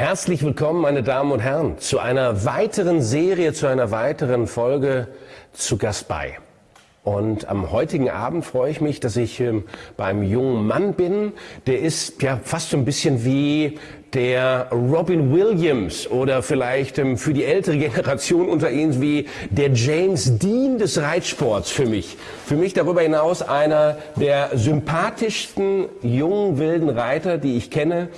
Herzlich willkommen, meine Damen und Herren, zu einer weiteren Serie, zu einer weiteren Folge zu Gast bei. Und am heutigen Abend freue ich mich, dass ich ähm, beim jungen Mann bin. Der ist ja fast so ein bisschen wie der Robin Williams oder vielleicht ähm, für die ältere Generation unter Ihnen wie der James Dean des Reitsports für mich. Für mich darüber hinaus einer der sympathischsten jungen wilden Reiter, die ich kenne.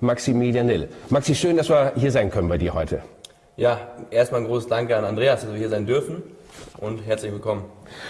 Maximilian Nill. Maxi, schön, dass wir hier sein können bei dir heute. Ja, erstmal ein großes Danke an Andreas, dass wir hier sein dürfen und herzlich willkommen.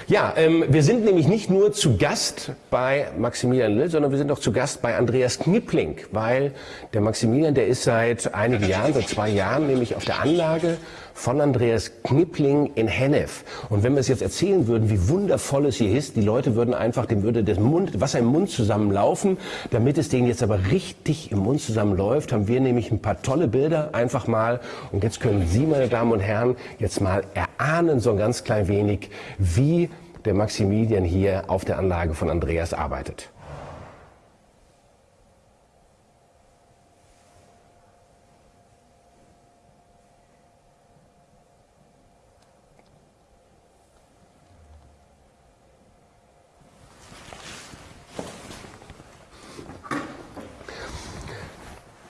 Ja, ähm, wir sind nämlich nicht nur zu Gast bei Maximilian Lill, sondern wir sind auch zu Gast bei Andreas Knippling, weil der Maximilian, der ist seit einigen Jahren, seit zwei Jahren, nämlich auf der Anlage von Andreas Knippling in Hennef. Und wenn wir es jetzt erzählen würden, wie wundervoll es hier ist, die Leute würden einfach, dem würde das Mund, Wasser im Mund zusammenlaufen. Damit es denen jetzt aber richtig im Mund zusammenläuft, haben wir nämlich ein paar tolle Bilder einfach mal. Und jetzt können Sie, meine Damen und Herren, jetzt mal erahnen so ein ganz klein wenig, wie wie der Maximilian hier auf der Anlage von Andreas arbeitet.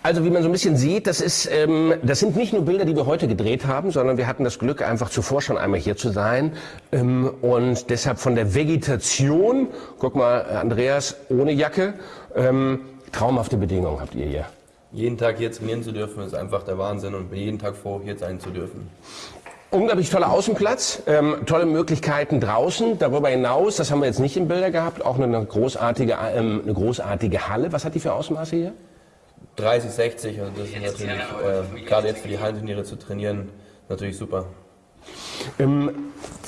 Also wie man so ein bisschen sieht, das, ist, ähm, das sind nicht nur Bilder, die wir heute gedreht haben, sondern wir hatten das Glück, einfach zuvor schon einmal hier zu sein. Ähm, und deshalb von der Vegetation, guck mal, Andreas, ohne Jacke, ähm, traumhafte Bedingungen habt ihr hier. Jeden Tag hier trainieren zu dürfen, ist einfach der Wahnsinn und jeden Tag froh, hier sein zu dürfen. Unglaublich toller Außenplatz, ähm, tolle Möglichkeiten draußen. Darüber hinaus, das haben wir jetzt nicht im Bilder gehabt, auch eine großartige, ähm, eine großartige Halle. Was hat die für Ausmaße hier? 30, 60, also das ist natürlich, äh, gerade jetzt für die Hallenturniere zu trainieren, natürlich super. Ähm,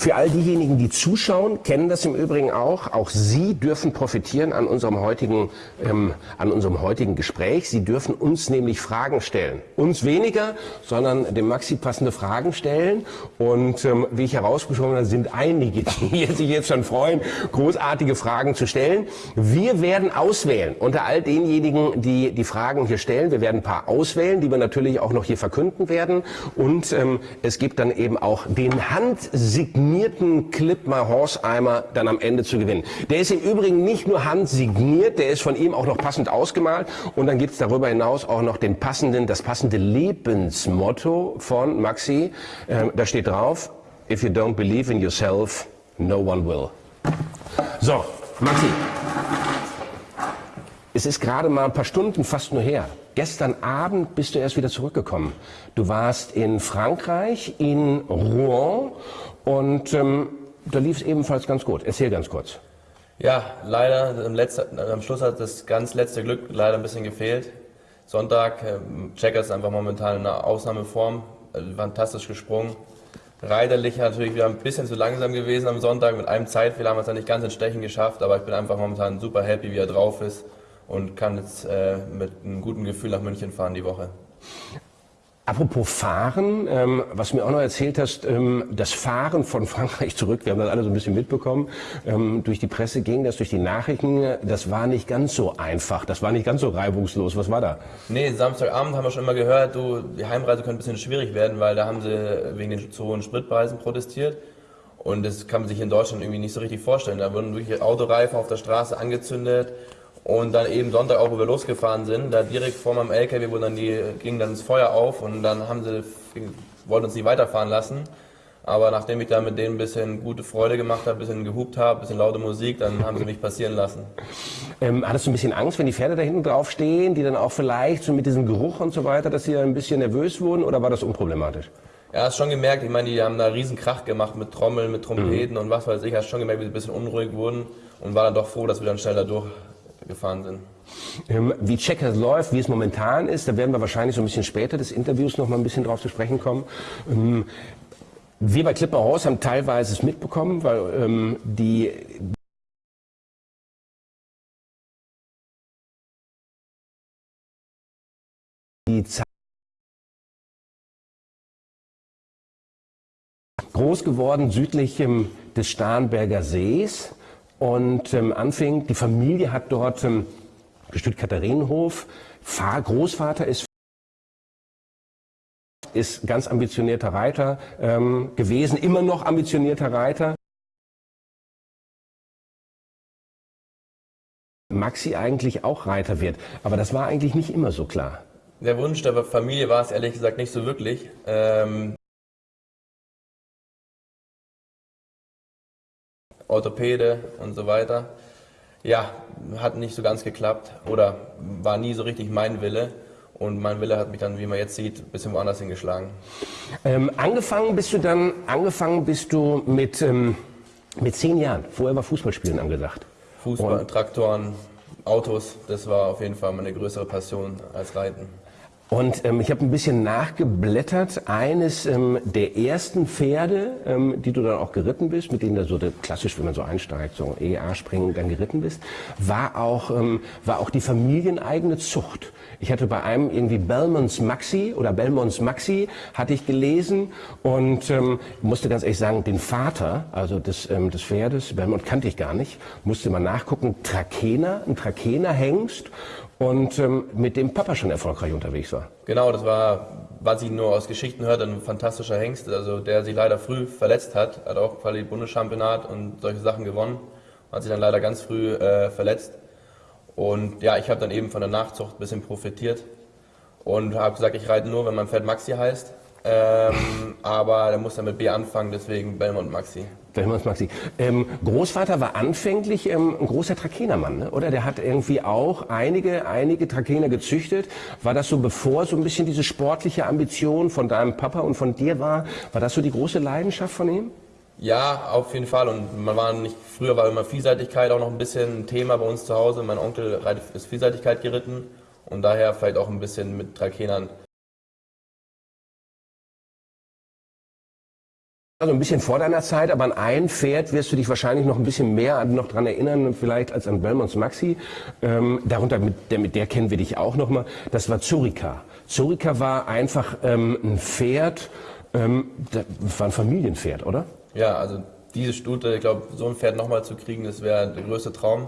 für all diejenigen, die zuschauen, kennen das im Übrigen auch. Auch Sie dürfen profitieren an unserem heutigen, ähm, an unserem heutigen Gespräch. Sie dürfen uns nämlich Fragen stellen. Uns weniger, sondern dem Maxi passende Fragen stellen. Und ähm, wie ich herausgeschoben habe, sind einige, die sich jetzt schon freuen, großartige Fragen zu stellen. Wir werden auswählen unter all denjenigen, die die Fragen hier stellen. Wir werden ein paar auswählen, die wir natürlich auch noch hier verkünden werden. Und ähm, es gibt dann eben auch den handsignierten Clipmar Horseimer dann am Ende zu gewinnen. Der ist im Übrigen nicht nur handsigniert, der ist von ihm auch noch passend ausgemalt und dann gibt es darüber hinaus auch noch den passenden, das passende Lebensmotto von Maxi. Ähm, da steht drauf, if you don't believe in yourself, no one will. So, Maxi, es ist gerade mal ein paar Stunden fast nur her. Gestern Abend bist du erst wieder zurückgekommen. Du warst in Frankreich, in Rouen und ähm, da lief es ebenfalls ganz gut. Erzähl ganz kurz. Ja, leider am, letzten, am Schluss hat das ganz letzte Glück leider ein bisschen gefehlt. Sonntag, ähm, Checker ist einfach momentan in einer Ausnahmeform, also fantastisch gesprungen. Reiterlich natürlich wieder ein bisschen zu langsam gewesen am Sonntag. Mit einem Zeitfehler haben wir es dann nicht ganz ins Stechen geschafft, aber ich bin einfach momentan super happy, wie er drauf ist und kann jetzt äh, mit einem guten Gefühl nach München fahren die Woche. Apropos Fahren, ähm, was du mir auch noch erzählt hast, ähm, das Fahren von Frankreich zurück, wir haben das alle so ein bisschen mitbekommen, ähm, durch die Presse ging das, durch die Nachrichten, das war nicht ganz so einfach, das war nicht ganz so reibungslos. Was war da? Nee, Samstagabend haben wir schon immer gehört, du, die Heimreise könnte ein bisschen schwierig werden, weil da haben sie wegen den zu hohen Spritpreisen protestiert. Und das kann man sich in Deutschland irgendwie nicht so richtig vorstellen. Da wurden wirklich Autoreifen auf der Straße angezündet und dann eben Sonntag auch, wo wir losgefahren sind, da direkt vor meinem LKW, wo dann die, ging dann das Feuer auf und dann haben sie, wollten uns nicht weiterfahren lassen. Aber nachdem ich da mit denen ein bisschen gute Freude gemacht habe, ein bisschen gehupt habe, ein bisschen laute Musik, dann haben sie mich passieren lassen. Ähm, hattest du ein bisschen Angst, wenn die Pferde da hinten drauf stehen, die dann auch vielleicht so mit diesem Geruch und so weiter, dass sie ein bisschen nervös wurden oder war das unproblematisch? Ja, hast schon gemerkt, ich meine, die haben da riesen Krach gemacht mit Trommeln, mit Trompeten mhm. und was weiß ich, hast schon gemerkt, wie sie ein bisschen unruhig wurden und war dann doch froh, dass wir dann schneller durch gefahren sind. Ähm, wie Checkers läuft, wie es momentan ist, da werden wir wahrscheinlich so ein bisschen später des Interviews noch mal ein bisschen drauf zu sprechen kommen. Ähm, wir bei Clipper Horse haben teilweise es mitbekommen, weil ähm, die groß geworden südlich des Starnberger Sees und ähm, anfing, die Familie hat dort ähm, gestützt Katharinenhof, Großvater ist ist ganz ambitionierter Reiter ähm, gewesen, immer noch ambitionierter Reiter. Maxi eigentlich auch Reiter wird. Aber das war eigentlich nicht immer so klar. Der Wunsch der Familie war es ehrlich gesagt nicht so wirklich. Ähm Orthopäde und so weiter. Ja, hat nicht so ganz geklappt oder war nie so richtig mein Wille. Und mein Wille hat mich dann, wie man jetzt sieht, ein bisschen woanders hingeschlagen. Ähm, angefangen bist du dann, angefangen bist du mit, ähm, mit zehn Jahren. Vorher war Fußballspielen angesagt. Fußball, und Traktoren, Autos, das war auf jeden Fall meine größere Passion als Reiten. Und ähm, ich habe ein bisschen nachgeblättert. Eines ähm, der ersten Pferde, ähm, die du dann auch geritten bist, mit denen du so klassisch, wenn man so einsteigt, so EA springen, dann geritten bist, war auch, ähm, war auch die familieneigene Zucht. Ich hatte bei einem irgendwie Belmonts Maxi oder Belmonts Maxi hatte ich gelesen und ähm, musste ganz ehrlich sagen, den Vater, also des, ähm, des Pferdes, Belmont kannte ich gar nicht, musste mal nachgucken, Trakehner, ein Trakehner Hengst und ähm, mit dem Papa schon erfolgreich unterwegs war. Genau, das war, was ich nur aus Geschichten hörte, ein fantastischer Hengst, also der sich leider früh verletzt hat, hat auch quasi Bundeschampionat und solche Sachen gewonnen, hat sich dann leider ganz früh äh, verletzt. Und ja, ich habe dann eben von der Nachzucht ein bisschen profitiert und habe gesagt, ich reite nur, wenn mein Pferd Maxi heißt. Ähm, aber der muss dann mit B anfangen, deswegen Belmont Maxi. Belmont Maxi. Ähm, Großvater war anfänglich ähm, ein großer Trakenermann, ne? oder? Der hat irgendwie auch einige, einige Trakener gezüchtet. War das so, bevor so ein bisschen diese sportliche Ambition von deinem Papa und von dir war, war das so die große Leidenschaft von ihm? Ja, auf jeden Fall. Und man war nicht, früher war immer Vielseitigkeit auch noch ein bisschen ein Thema bei uns zu Hause. Mein Onkel ist Vielseitigkeit geritten und daher vielleicht auch ein bisschen mit Trakenern Also ein bisschen vor deiner Zeit, aber an ein Pferd wirst du dich wahrscheinlich noch ein bisschen mehr noch dran erinnern, vielleicht als an Belmonts Maxi. Ähm, darunter, mit der, mit der kennen wir dich auch noch mal. Das war Zurika. Zurika war einfach ähm, ein Pferd, ähm, das war ein Familienpferd, oder? Ja, also diese Stute, ich glaube, so ein Pferd nochmal zu kriegen, das wäre der größte Traum.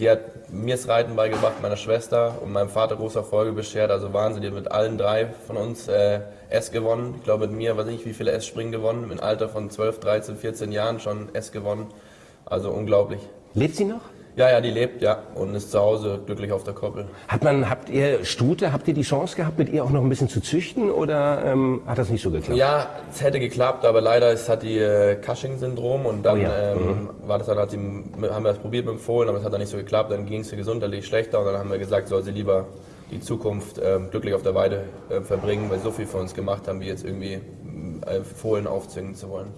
Die hat mir das Reiten beigebracht, meiner Schwester und meinem Vater große Erfolge beschert. Also Wahnsinn, die hat mit allen drei von uns äh, S gewonnen. Ich glaube, mit mir weiß ich nicht, wie viele S-Springen gewonnen. Im Alter von 12, 13, 14 Jahren schon S gewonnen. Also unglaublich. Lebt sie noch? Ja, ja, die lebt, ja, und ist zu Hause glücklich auf der Koppel. Hat man, habt ihr Stute, habt ihr die Chance gehabt, mit ihr auch noch ein bisschen zu züchten oder ähm, hat das nicht so geklappt? Ja, es hätte geklappt, aber leider ist, hat die äh, Cushing-Syndrom und dann oh ja. ähm, mhm. war das dann, hat sie, haben wir das probiert mit dem Fohlen, aber es hat dann nicht so geklappt, dann ging es ihr gesundheitlich schlechter und dann haben wir gesagt, soll sie lieber die Zukunft ähm, glücklich auf der Weide äh, verbringen, weil so viel für uns gemacht haben, wie jetzt irgendwie äh, Fohlen aufzwingen zu wollen.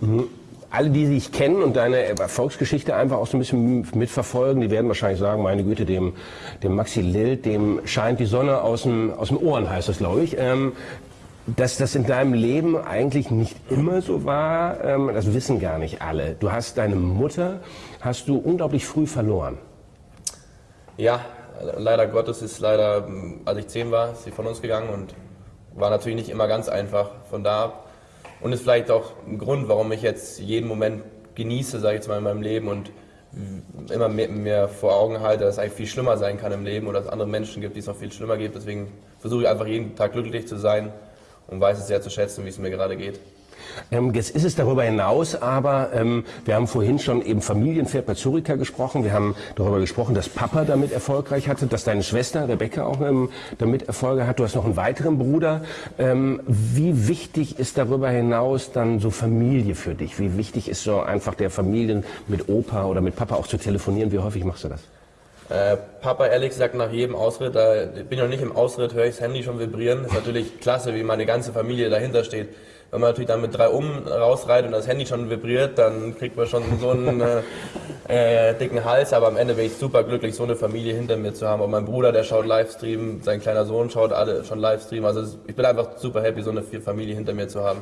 Mhm alle, die dich kennen und deine Erfolgsgeschichte einfach auch so ein bisschen mitverfolgen, die werden wahrscheinlich sagen, meine Güte, dem, dem Maxi Lild, dem scheint die Sonne aus dem, aus dem Ohren, heißt das, glaube ich. Ähm, dass das in deinem Leben eigentlich nicht immer so war, ähm, das wissen gar nicht alle. Du hast deine Mutter, hast du unglaublich früh verloren. Ja, leider Gottes ist leider, als ich zehn war, ist sie von uns gegangen und war natürlich nicht immer ganz einfach. Von da und ist vielleicht auch ein Grund, warum ich jetzt jeden Moment genieße, sage ich jetzt mal in meinem Leben und immer mehr, vor Augen halte, dass es eigentlich viel schlimmer sein kann im Leben oder dass es andere Menschen gibt, die es noch viel schlimmer gibt. Deswegen versuche ich einfach jeden Tag glücklich zu sein und weiß es sehr zu schätzen, wie es mir gerade geht. Ähm, jetzt ist es darüber hinaus, aber ähm, wir haben vorhin schon eben Familienpferd bei Zurika gesprochen. Wir haben darüber gesprochen, dass Papa damit erfolgreich hatte, dass deine Schwester Rebecca auch ähm, damit Erfolge hat. Du hast noch einen weiteren Bruder. Ähm, wie wichtig ist darüber hinaus dann so Familie für dich? Wie wichtig ist so einfach der Familien mit Opa oder mit Papa auch zu telefonieren? Wie häufig machst du das? Äh, Papa ehrlich gesagt nach jedem Ausritt, da bin ich noch nicht im Ausritt, höre ich das Handy schon vibrieren. Ist natürlich klasse, wie meine ganze Familie dahinter steht. Wenn man natürlich dann mit drei um rausreitet und das Handy schon vibriert, dann kriegt man schon so einen äh, äh, dicken Hals. Aber am Ende bin ich super glücklich, so eine Familie hinter mir zu haben. Und mein Bruder, der schaut Livestream, sein kleiner Sohn schaut alle schon Livestream. Also ich bin einfach super happy, so eine Familie hinter mir zu haben.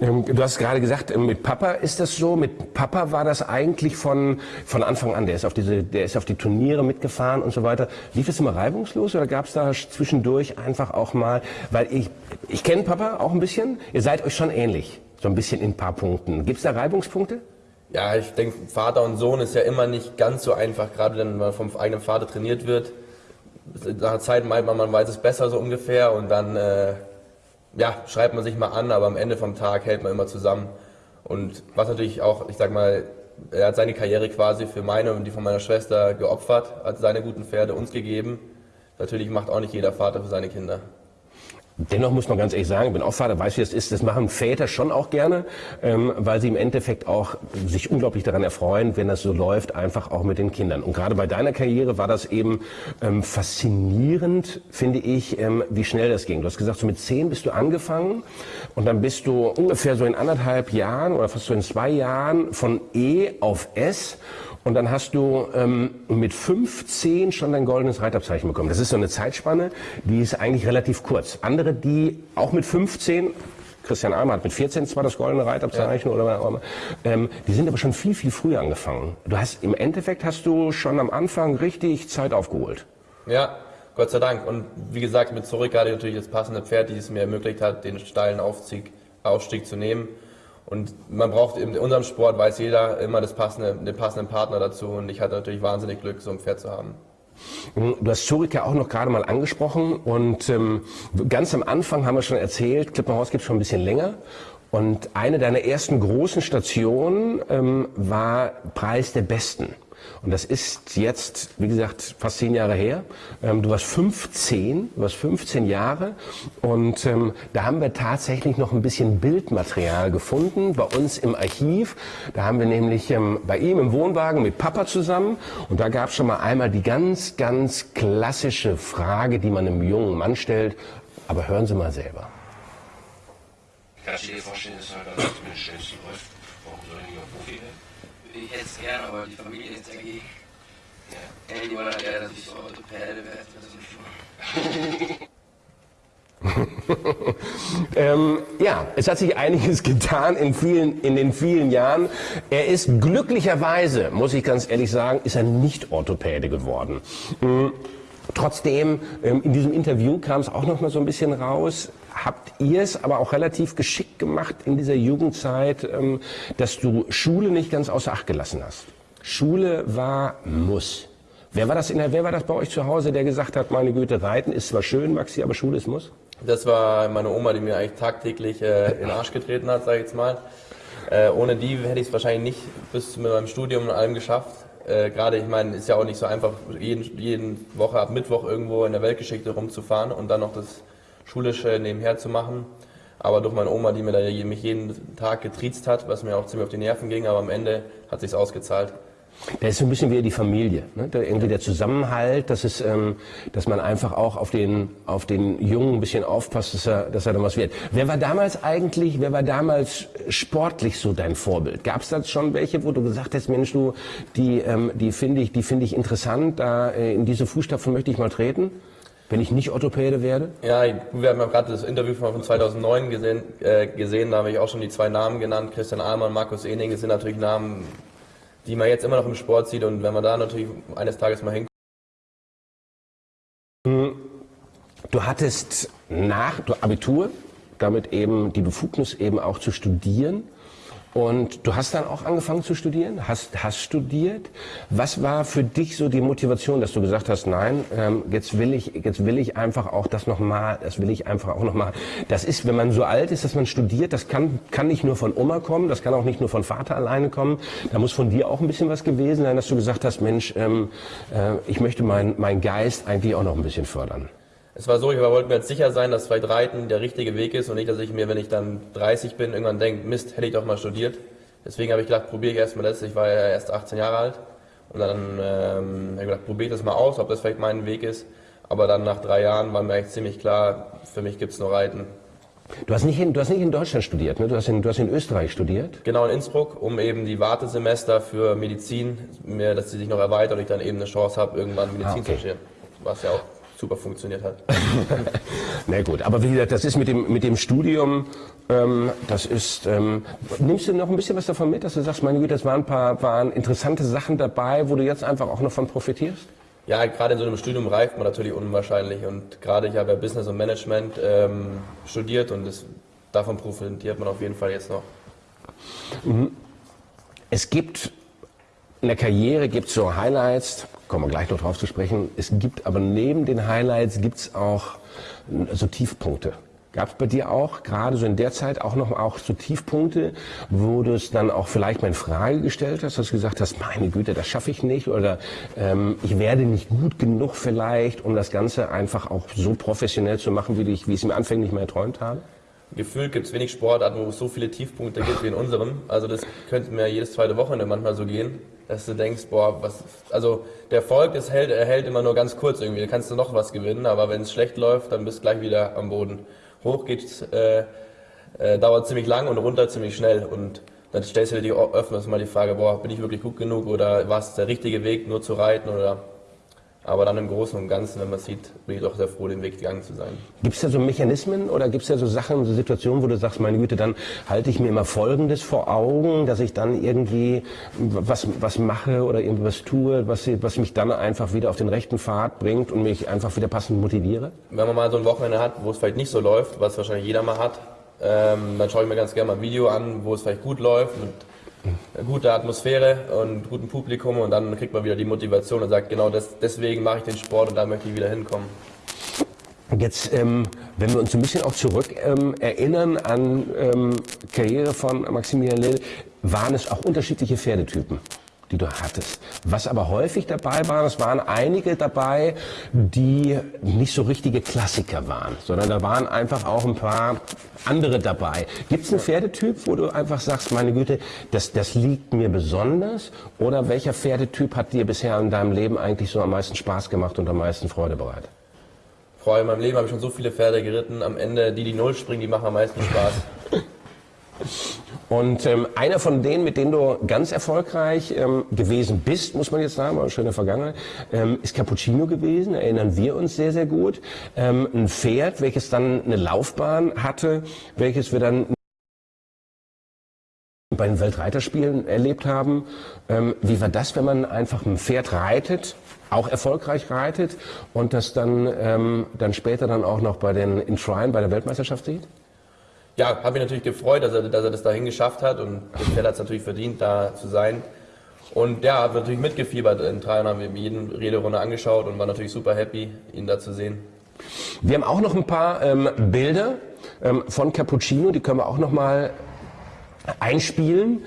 Ähm, du hast gerade gesagt, ähm, mit Papa ist das so. Mit Papa war das eigentlich von, von Anfang an. Der ist, auf diese, der ist auf die Turniere mitgefahren und so weiter. Lief es immer reibungslos oder gab es da zwischendurch einfach auch mal, weil ich, ich kenne Papa auch ein bisschen. Ihr seid euch schon ähnlich. So ein bisschen in ein paar Punkten. Gibt es da Reibungspunkte? Ja, ich denke, Vater und Sohn ist ja immer nicht ganz so einfach, gerade wenn man vom eigenen Vater trainiert wird. Nach einer Zeit meint man, man weiß es besser so ungefähr und dann äh, ja, schreibt man sich mal an, aber am Ende vom Tag hält man immer zusammen. Und was natürlich auch, ich sag mal, er hat seine Karriere quasi für meine und die von meiner Schwester geopfert, hat seine guten Pferde uns gegeben. Natürlich macht auch nicht jeder Vater für seine Kinder. Dennoch muss man ganz ehrlich sagen, ich bin auch Vater, weiß wie das ist, das machen Väter schon auch gerne, ähm, weil sie im Endeffekt auch sich unglaublich daran erfreuen, wenn das so läuft, einfach auch mit den Kindern. Und gerade bei deiner Karriere war das eben ähm, faszinierend, finde ich, ähm, wie schnell das ging. Du hast gesagt, so mit zehn bist du angefangen und dann bist du ungefähr so in anderthalb Jahren oder fast so in zwei Jahren von E auf S und dann hast du ähm, mit 15 schon dein goldenes Reitabzeichen bekommen. Das ist so eine Zeitspanne, die ist eigentlich relativ kurz. Andere, die auch mit 15 Christian Almer hat mit 14 zwar das goldene Reitabzeichen ja. oder was ähm, die sind aber schon viel, viel früher angefangen. Du hast, im Endeffekt hast du schon am Anfang richtig Zeit aufgeholt. Ja, Gott sei Dank. Und wie gesagt, mit Zurück hatte ich natürlich das passende Pferd, die es mir ermöglicht hat, den steilen Aufstieg, Aufstieg zu nehmen. Und man braucht in unserem Sport, weiß jeder, immer das passende, den passenden Partner dazu. Und ich hatte natürlich wahnsinnig Glück, so ein Pferd zu haben. Du hast Zurich ja auch noch gerade mal angesprochen und ähm, ganz am Anfang haben wir schon erzählt, Klippenhaus gibt es schon ein bisschen länger und eine deiner ersten großen Stationen ähm, war Preis der Besten. Und das ist jetzt, wie gesagt, fast zehn Jahre her. Ähm, du warst 15, du warst 15 Jahre und ähm, da haben wir tatsächlich noch ein bisschen Bildmaterial gefunden bei uns im Archiv. Da haben wir nämlich ähm, bei ihm im Wohnwagen mit Papa zusammen und da gab es schon mal einmal die ganz, ganz klassische Frage, die man einem jungen Mann stellt. Aber hören Sie mal selber. Kannst du dir vorstellen, dass er da mit den Schönsten läuft? Warum soll er nicht auch Profi werden? Ich hätte es gern, aber die Familie ist dagegen. Ja. Ey, die wollen gerne, dass ich so Orthopäde werde, das ist ähm, ja, es hat sich einiges getan in, vielen, in den vielen Jahren. Er ist glücklicherweise, muss ich ganz ehrlich sagen, ist er nicht Orthopäde geworden. Mhm. Trotzdem, ähm, in diesem Interview kam es auch noch mal so ein bisschen raus, habt ihr es aber auch relativ geschickt gemacht in dieser Jugendzeit, ähm, dass du Schule nicht ganz außer Acht gelassen hast. Schule war Muss. Wer war das in der, wer war das bei euch zu Hause, der gesagt hat, meine Güte, Reiten ist zwar schön, Maxi, aber Schule ist Muss? Das war meine Oma, die mir eigentlich tagtäglich äh, in den Arsch getreten hat, sage ich jetzt mal. Äh, ohne die hätte ich es wahrscheinlich nicht bis zu meinem Studium und allem geschafft. Äh, Gerade, ich meine, ist ja auch nicht so einfach, jeden, jeden Woche ab Mittwoch irgendwo in der Weltgeschichte rumzufahren und dann noch das Schulische nebenher zu machen. Aber durch meine Oma, die mir da mich jeden Tag getriezt hat, was mir auch ziemlich auf die Nerven ging, aber am Ende hat sich's ausgezahlt. Da ist so ein bisschen wie die Familie, ne? da irgendwie der Zusammenhalt, dass, es, ähm, dass man einfach auch auf den, auf den Jungen ein bisschen aufpasst, dass er, dass er dann was wird. Wer war damals eigentlich, wer war damals sportlich so dein Vorbild? Gab es da schon welche, wo du gesagt hast, Mensch, du, die, ähm, die finde ich, die ich interessant, da äh, in diese Fußstapfen möchte ich mal treten? Wenn ich nicht Orthopäde werde? Ja, wir haben ja gerade das Interview von 2009 gesehen, äh, gesehen, da habe ich auch schon die zwei Namen genannt, Christian Ahlmann, Markus Ening, das sind natürlich Namen, die man jetzt immer noch im Sport sieht und wenn man da natürlich eines Tages mal hinkommt. Du hattest nach Abitur, damit eben die Befugnis eben auch zu studieren. Und du hast dann auch angefangen zu studieren, hast, hast studiert. Was war für dich so die Motivation, dass du gesagt hast, nein, ähm, jetzt will ich, jetzt will ich einfach auch das nochmal, das will ich einfach auch nochmal. Das ist, wenn man so alt ist, dass man studiert, das kann, kann nicht nur von Oma kommen, das kann auch nicht nur von Vater alleine kommen. Da muss von dir auch ein bisschen was gewesen sein, dass du gesagt hast, Mensch, ähm, äh, ich möchte meinen mein Geist eigentlich auch noch ein bisschen fördern. Es war so, ich wollte mir jetzt sicher sein, dass vielleicht Reiten der richtige Weg ist und nicht, dass ich mir, wenn ich dann 30 bin, irgendwann denke, Mist, hätte ich doch mal studiert. Deswegen habe ich gedacht, probiere ich erstmal das. Ich war ja erst 18 Jahre alt. Und dann ähm, habe ich gedacht, probiere das mal aus, ob das vielleicht mein Weg ist. Aber dann nach drei Jahren war mir eigentlich ziemlich klar, für mich gibt es nur Reiten. Du hast, nicht in, du hast nicht in Deutschland studiert, ne? du, hast in, du hast in Österreich studiert? Genau, in Innsbruck, um eben die Wartesemester für Medizin, mehr, dass sie sich noch erweitert und ich dann eben eine Chance habe, irgendwann Medizin ah, okay. zu studieren. Was ja auch super funktioniert hat. Na gut, aber wie gesagt, das ist mit dem, mit dem Studium, ähm, das ist, ähm, nimmst du noch ein bisschen was davon mit, dass du sagst, meine Güte, das waren ein paar waren interessante Sachen dabei, wo du jetzt einfach auch noch von profitierst? Ja, gerade in so einem Studium reift man natürlich unwahrscheinlich und gerade ich habe ja Business und Management ähm, studiert und das, davon profitiert man auf jeden Fall jetzt noch. Mhm. Es gibt in der Karriere gibt es so Highlights, kommen wir gleich noch drauf zu sprechen. Es gibt aber neben den Highlights gibt es auch so Tiefpunkte. Gab es bei dir auch, gerade so in der Zeit, auch noch auch so Tiefpunkte, wo du es dann auch vielleicht mal in Frage gestellt hast, dass du gesagt hast, meine Güte, das schaffe ich nicht oder ähm, ich werde nicht gut genug vielleicht, um das Ganze einfach auch so professionell zu machen, wie ich, wie ich es mir anfänglich mal erträumt habe? Gefühlt gibt es wenig Sportarten, wo es so viele Tiefpunkte gibt wie in unserem. Also das könnte mir jedes zweite Wochenende manchmal so gehen, dass du denkst, boah, was, also der Erfolg, das hält, er hält immer nur ganz kurz irgendwie. Da kannst du noch was gewinnen, aber wenn es schlecht läuft, dann bist du gleich wieder am Boden. Hoch geht, äh, äh, dauert ziemlich lang und runter ziemlich schnell und dann stellst du dir öfters mal die Frage, boah, bin ich wirklich gut genug oder war es der richtige Weg, nur zu reiten oder aber dann im Großen und Ganzen, wenn man sieht, bin ich doch sehr froh, den Weg gegangen zu sein. Gibt es da so Mechanismen oder gibt es da so Sachen, so Situationen, wo du sagst, meine Güte, dann halte ich mir immer Folgendes vor Augen, dass ich dann irgendwie was, was mache oder irgendwas tue, was, was mich dann einfach wieder auf den rechten Pfad bringt und mich einfach wieder passend motiviere? Wenn man mal so ein Wochenende hat, wo es vielleicht nicht so läuft, was wahrscheinlich jeder mal hat, ähm, dann schaue ich mir ganz gerne mal ein Video an, wo es vielleicht gut läuft. Und gute Atmosphäre und guten Publikum und dann kriegt man wieder die Motivation und sagt, genau das, deswegen mache ich den Sport und da möchte ich wieder hinkommen. Jetzt, ähm, wenn wir uns ein bisschen auch zurück ähm, erinnern an ähm, Karriere von Maximilian Lill, waren es auch unterschiedliche Pferdetypen die du hattest. Was aber häufig dabei war, es waren einige dabei, die nicht so richtige Klassiker waren, sondern da waren einfach auch ein paar andere dabei. Gibt es einen Pferdetyp, wo du einfach sagst, meine Güte, das, das liegt mir besonders? Oder welcher Pferdetyp hat dir bisher in deinem Leben eigentlich so am meisten Spaß gemacht und am meisten Freude bereitet? Allem in meinem Leben habe ich schon so viele Pferde geritten. Am Ende, die, die Null springen, die machen am meisten Spaß. Und ähm, einer von denen, mit denen du ganz erfolgreich ähm, gewesen bist, muss man jetzt sagen, war eine schöne Vergangenheit, ähm, ist Cappuccino gewesen, erinnern wir uns sehr, sehr gut. Ähm, ein Pferd, welches dann eine Laufbahn hatte, welches wir dann bei den Weltreiterspielen erlebt haben. Ähm, wie war das, wenn man einfach ein Pferd reitet, auch erfolgreich reitet und das dann, ähm, dann später dann auch noch bei den in Trine bei der Weltmeisterschaft sieht? Ja, habe mich natürlich gefreut, dass er, dass er das dahin geschafft hat und Pferd hat es natürlich verdient, da zu sein. Und ja, habe natürlich mitgefiebert in Teilen, haben wir jede Rederunde angeschaut und war natürlich super happy, ihn da zu sehen. Wir haben auch noch ein paar ähm, Bilder ähm, von Cappuccino, die können wir auch noch mal einspielen.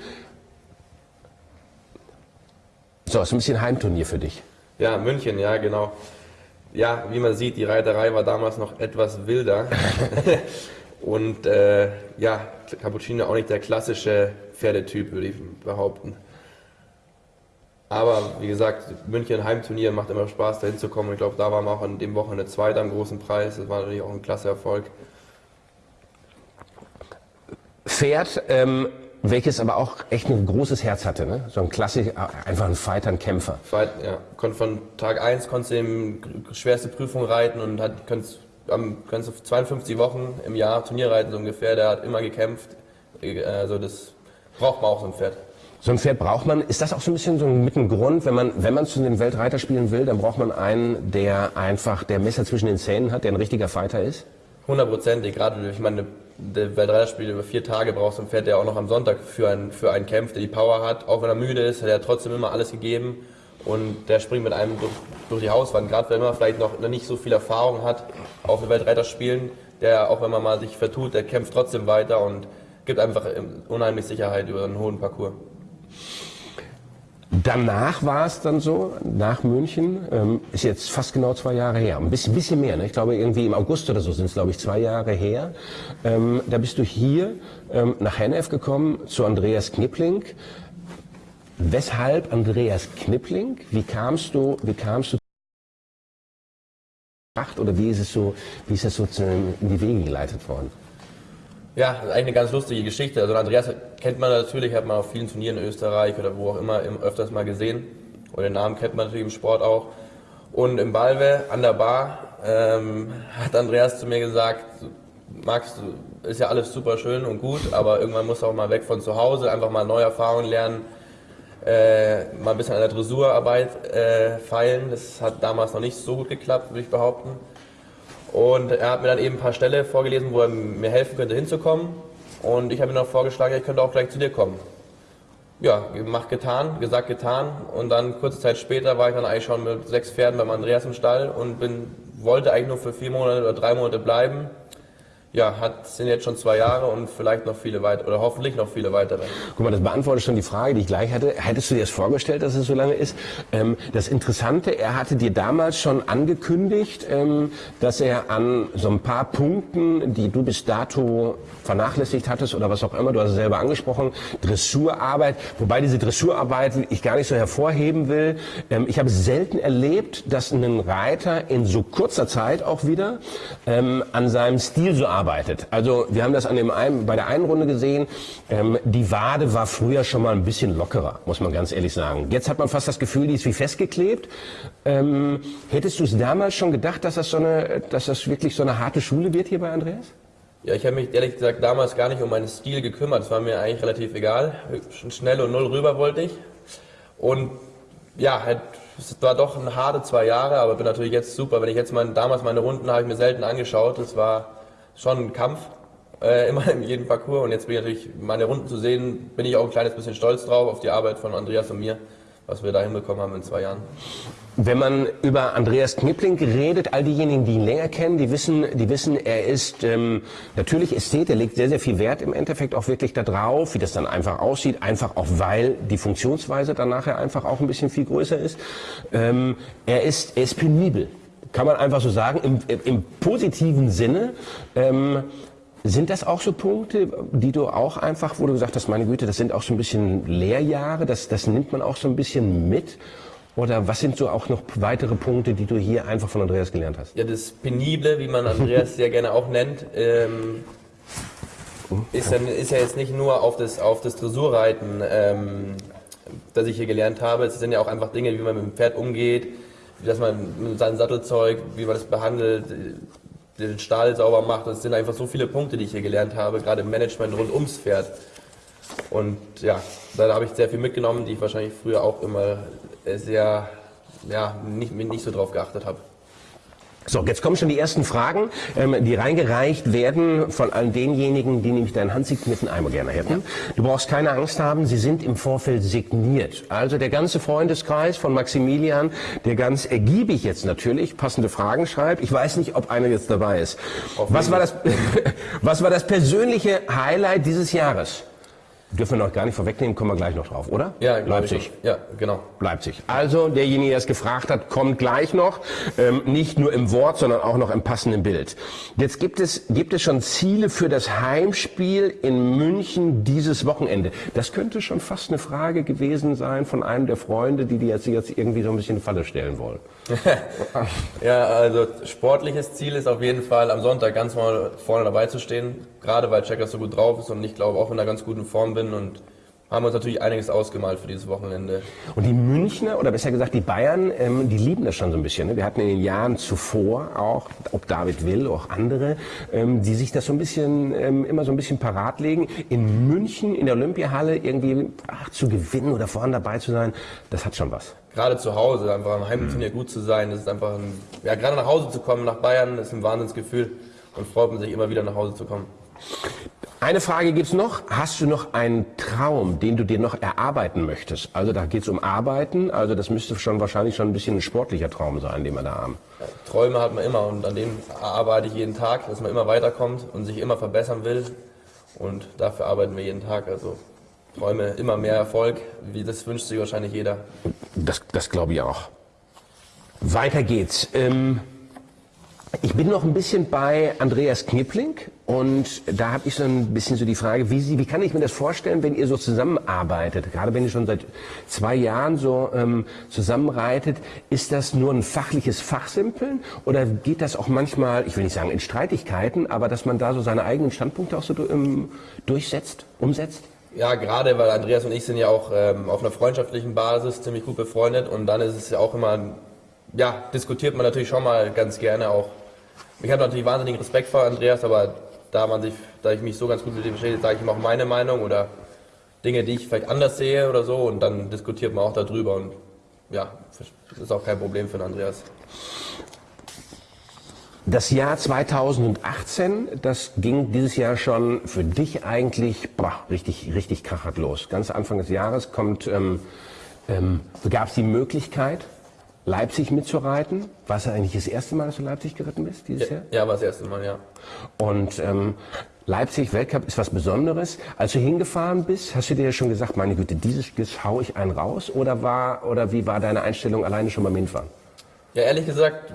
So, ist ein bisschen Heimturnier für dich. Ja, München, ja, genau. Ja, wie man sieht, die Reiterei war damals noch etwas wilder. Und äh, ja, Cappuccino auch nicht der klassische Pferdetyp, würde ich behaupten. Aber wie gesagt, München Heimturnier macht immer Spaß, da hinzukommen. Ich glaube, da waren wir auch an dem Wochenende Zweiter am großen Preis. Das war natürlich auch ein klasse Erfolg. Pferd, ähm, welches aber auch echt ein großes Herz hatte, ne? So ein klassisch, einfach ein Fighter, ein Kämpfer. Fight, ja. Konnt von Tag 1 konntest du eben schwerste Prüfung reiten und hat, konntest kannst du 52 Wochen im Jahr Turnier reiten, so ungefähr. Der hat immer gekämpft. Also das braucht man auch so ein Pferd. So ein Pferd braucht man. Ist das auch so ein bisschen so mit ein Grund, wenn man, wenn man zu den Weltreiterspielen will, dann braucht man einen, der einfach der Messer zwischen den Zähnen hat, der ein richtiger Fighter ist? Hundertprozentig. Gerade, ich meine, der Weltreiterspiel über vier Tage brauchst du ein Pferd, der auch noch am Sonntag für einen, für einen kämpft, der die Power hat. Auch wenn er müde ist, hat er trotzdem immer alles gegeben und der springt mit einem durch, durch die Hauswand, gerade wenn man vielleicht noch nicht so viel Erfahrung hat auf den Weltreiterspielen, der auch wenn man mal sich vertut, der kämpft trotzdem weiter und gibt einfach unheimlich Sicherheit über einen hohen Parcours. Danach war es dann so, nach München, ähm, ist jetzt fast genau zwei Jahre her, ein bisschen, bisschen mehr, ne? ich glaube irgendwie im August oder so sind es glaube ich zwei Jahre her. Ähm, da bist du hier ähm, nach Hennef gekommen zu Andreas Knipling. Weshalb Andreas Knipling? Wie kamst du, wie kamst du oder wie ist es so, wie ist es so in die Wege geleitet worden? Ja, das eigentlich eine ganz lustige Geschichte. Also Andreas kennt man natürlich, hat man auf vielen Turnieren in Österreich oder wo auch immer öfters mal gesehen. Und den Namen kennt man natürlich im Sport auch. Und im Balve an der Bar ähm, hat Andreas zu mir gesagt, Max, ist ja alles super schön und gut, aber irgendwann musst du auch mal weg von zu Hause, einfach mal neue Erfahrungen lernen äh, mal ein bisschen an der Dressurarbeit äh, feilen. Das hat damals noch nicht so gut geklappt, würde ich behaupten. Und er hat mir dann eben ein paar Stellen vorgelesen, wo er mir helfen könnte hinzukommen. Und ich habe ihm noch vorgeschlagen, ich könnte auch gleich zu dir kommen. Ja, gemacht, getan, gesagt, getan. Und dann kurze Zeit später war ich dann eigentlich schon mit sechs Pferden beim Andreas im Stall und bin, wollte eigentlich nur für vier Monate oder drei Monate bleiben. Ja, hat, sind jetzt schon zwei Jahre und vielleicht noch viele weitere, oder hoffentlich noch viele weitere. Guck mal, das beantwortet schon die Frage, die ich gleich hatte. Hättest du dir das vorgestellt, dass es so lange ist? Ähm, das Interessante, er hatte dir damals schon angekündigt, ähm, dass er an so ein paar Punkten, die du bis dato vernachlässigt hattest oder was auch immer, du hast es selber angesprochen, Dressurarbeit, wobei diese Dressurarbeit ich gar nicht so hervorheben will. Ähm, ich habe selten erlebt, dass ein Reiter in so kurzer Zeit auch wieder ähm, an seinem Stil so arbeitet arbeitet. Also wir haben das an dem einen, bei der einen Runde gesehen. Ähm, die Wade war früher schon mal ein bisschen lockerer, muss man ganz ehrlich sagen. Jetzt hat man fast das Gefühl, die ist wie festgeklebt. Ähm, hättest du es damals schon gedacht, dass das, so eine, dass das wirklich so eine harte Schule wird hier bei Andreas? Ja, ich habe mich ehrlich gesagt damals gar nicht um meinen Stil gekümmert. Es war mir eigentlich relativ egal. Schnell und null rüber wollte ich. Und ja, halt, es war doch eine harte zwei Jahre, aber bin natürlich jetzt super. Wenn ich jetzt mein, damals meine Runden habe ich mir selten angeschaut. Das war schon ein Kampf, äh, immer in jedem Parcours. Und jetzt bin ich natürlich, meine Runden zu sehen, bin ich auch ein kleines bisschen stolz drauf, auf die Arbeit von Andreas und mir, was wir da hinbekommen haben in zwei Jahren. Wenn man über Andreas Knipling redet, all diejenigen, die ihn länger kennen, die wissen, die wissen, er ist ähm, natürlich Ästhet, er legt sehr, sehr viel Wert im Endeffekt auch wirklich darauf, wie das dann einfach aussieht, einfach auch weil die Funktionsweise dann nachher einfach auch ein bisschen viel größer ist. Ähm, er ist, er ist penibel kann man einfach so sagen, im, im positiven Sinne. Ähm, sind das auch so Punkte, die du auch einfach, wo du gesagt hast, meine Güte, das sind auch so ein bisschen Lehrjahre, das, das nimmt man auch so ein bisschen mit? Oder was sind so auch noch weitere Punkte, die du hier einfach von Andreas gelernt hast? Ja, das Penible, wie man Andreas sehr gerne auch nennt, ähm, ist, dann, ist ja jetzt nicht nur auf das, auf das Dressurreiten, ähm, das ich hier gelernt habe. Es sind ja auch einfach Dinge, wie man mit dem Pferd umgeht, dass man sein Sattelzeug, wie man das behandelt, den Stahl sauber macht. Das sind einfach so viele Punkte, die ich hier gelernt habe, gerade im Management rund ums Pferd. Und ja, da habe ich sehr viel mitgenommen, die ich wahrscheinlich früher auch immer sehr, ja, nicht, nicht so drauf geachtet habe. So, jetzt kommen schon die ersten Fragen, ähm, die reingereicht werden von all denjenigen, die nämlich deinen handsignierten Eimer gerne hätten. Du brauchst keine Angst haben, sie sind im Vorfeld signiert. Also der ganze Freundeskreis von Maximilian, der ganz ergiebig jetzt natürlich passende Fragen schreibt. Ich weiß nicht, ob einer jetzt dabei ist. Was war, das, was war das persönliche Highlight dieses Jahres? Dürfen wir noch gar nicht vorwegnehmen, kommen wir gleich noch drauf, oder? Ja, Leipzig. Ja, genau. Leipzig. Also derjenige, der es gefragt hat, kommt gleich noch. Ähm, nicht nur im Wort, sondern auch noch im passenden Bild. Jetzt gibt es, gibt es schon Ziele für das Heimspiel in München dieses Wochenende. Das könnte schon fast eine Frage gewesen sein von einem der Freunde, die dir jetzt, jetzt irgendwie so ein bisschen eine Falle stellen wollen. ja, also sportliches Ziel ist auf jeden Fall am Sonntag ganz mal vorne dabei zu stehen. Gerade weil Checkers so gut drauf ist und ich glaube auch in einer ganz guten Form bin und haben uns natürlich einiges ausgemalt für dieses Wochenende. Und die Münchner, oder besser gesagt die Bayern, ähm, die lieben das schon so ein bisschen. Ne? Wir hatten in den Jahren zuvor auch, ob David Will, auch andere, ähm, die sich das so ein bisschen, ähm, immer so ein bisschen parat legen. In München, in der Olympiahalle irgendwie ach, zu gewinnen oder vorne dabei zu sein, das hat schon was gerade zu Hause, einfach am Heimturnier mhm. gut zu sein, das ist einfach ein, ja, gerade nach Hause zu kommen, nach Bayern, ist ein Wahnsinnsgefühl und freut man sich immer wieder nach Hause zu kommen. Eine Frage gibt's noch. Hast du noch einen Traum, den du dir noch erarbeiten möchtest? Also da geht's um Arbeiten, also das müsste schon wahrscheinlich schon ein bisschen ein sportlicher Traum sein, den wir da haben. Träume hat man immer und an denen arbeite ich jeden Tag, dass man immer weiterkommt und sich immer verbessern will und dafür arbeiten wir jeden Tag. Also Träume immer mehr Erfolg, wie das wünscht sich wahrscheinlich jeder. Das, das glaube ich auch. Weiter geht's. Ähm, ich bin noch ein bisschen bei Andreas Knipling und da habe ich so ein bisschen so die Frage, wie, Sie, wie kann ich mir das vorstellen, wenn ihr so zusammenarbeitet, gerade wenn ihr schon seit zwei Jahren so ähm, zusammenreitet, ist das nur ein fachliches Fachsimpeln oder geht das auch manchmal, ich will nicht sagen in Streitigkeiten, aber dass man da so seine eigenen Standpunkte auch so ähm, durchsetzt, umsetzt? Ja, gerade weil Andreas und ich sind ja auch ähm, auf einer freundschaftlichen Basis ziemlich gut befreundet und dann ist es ja auch immer, ja, diskutiert man natürlich schon mal ganz gerne auch. Ich habe natürlich wahnsinnigen Respekt vor Andreas, aber da man sich, da ich mich so ganz gut mit ihm verstehe, sage ich ihm auch meine Meinung oder Dinge, die ich vielleicht anders sehe oder so und dann diskutiert man auch darüber und ja, das ist auch kein Problem für den Andreas. Das Jahr 2018, das ging dieses Jahr schon für dich eigentlich boah, richtig, richtig krachert los. Ganz Anfang des Jahres ähm, ähm, gab es die Möglichkeit, Leipzig mitzureiten. War es eigentlich das erste Mal, dass du Leipzig geritten bist dieses Ja, Jahr? ja, war das erste Mal, ja. Und ähm, Leipzig Weltcup ist was Besonderes. Als du hingefahren bist, hast du dir schon gesagt, meine Güte, dieses Giss hau ich einen raus? Oder war oder wie war deine Einstellung alleine schon beim Hinfahren? Ja, ehrlich gesagt,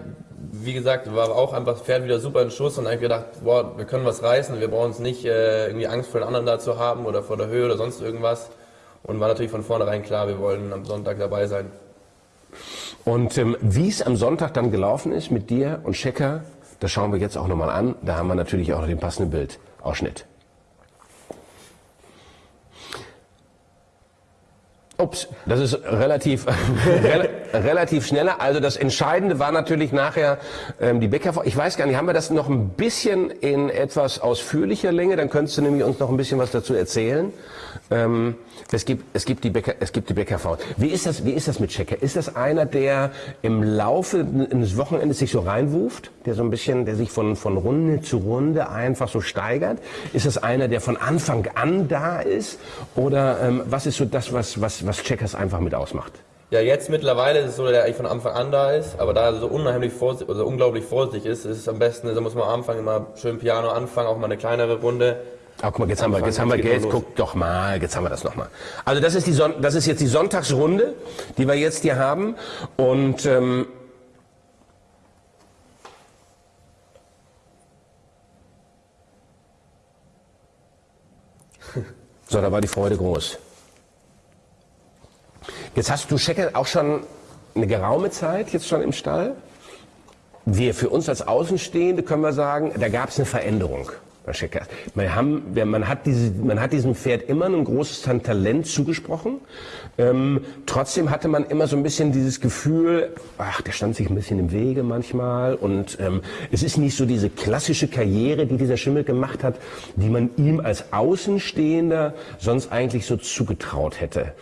wie gesagt, war auch einfach das Pferd wieder super in Schuss und eigentlich gedacht, boah, wir können was reißen, wir brauchen uns nicht äh, irgendwie Angst vor den anderen da zu haben oder vor der Höhe oder sonst irgendwas. Und war natürlich von vornherein klar, wir wollen am Sonntag dabei sein. Und ähm, wie es am Sonntag dann gelaufen ist mit dir und Checker, das schauen wir jetzt auch nochmal an. Da haben wir natürlich auch noch den passenden Bildausschnitt. Ups, das ist relativ, rel relativ schneller. Also das Entscheidende war natürlich nachher ähm, die Bäcker. Ich weiß gar nicht, haben wir das noch ein bisschen in etwas ausführlicher Länge? Dann könntest du nämlich uns noch ein bisschen was dazu erzählen. Ähm, es gibt, es gibt die Bäcker, es gibt die Bäckerfrau. Wie ist das, wie ist das mit Checker? Ist das einer, der im Laufe eines Wochenendes sich so reinwuft? Der so ein bisschen, der sich von, von Runde zu Runde einfach so steigert? Ist das einer, der von Anfang an da ist? Oder ähm, was ist so das, was, was, was Checkers einfach mit ausmacht? Ja, jetzt mittlerweile ist es so, dass er eigentlich von Anfang an da ist, aber da er so unheimlich vorsichtig, also unglaublich vorsichtig ist, ist es am besten, da muss man am Anfang immer schön Piano anfangen, auch mal eine kleinere Runde. Ah, guck mal, jetzt haben wir, jetzt haben wir Anfang, Geld. jetzt Guck doch mal, jetzt haben wir das noch mal. Also das ist die Son das ist jetzt die Sonntagsrunde, die wir jetzt hier haben und ähm, so, da war die Freude groß. Jetzt hast du Schecker auch schon eine geraume Zeit jetzt schon im Stall. Wir für uns als Außenstehende können wir sagen, da gab es eine Veränderung. Man, haben, man, hat diese, man hat diesem Pferd immer ein großes Talent zugesprochen. Ähm, trotzdem hatte man immer so ein bisschen dieses Gefühl, ach, der stand sich ein bisschen im Wege manchmal. Und ähm, es ist nicht so diese klassische Karriere, die dieser Schimmel gemacht hat, die man ihm als Außenstehender sonst eigentlich so zugetraut hätte.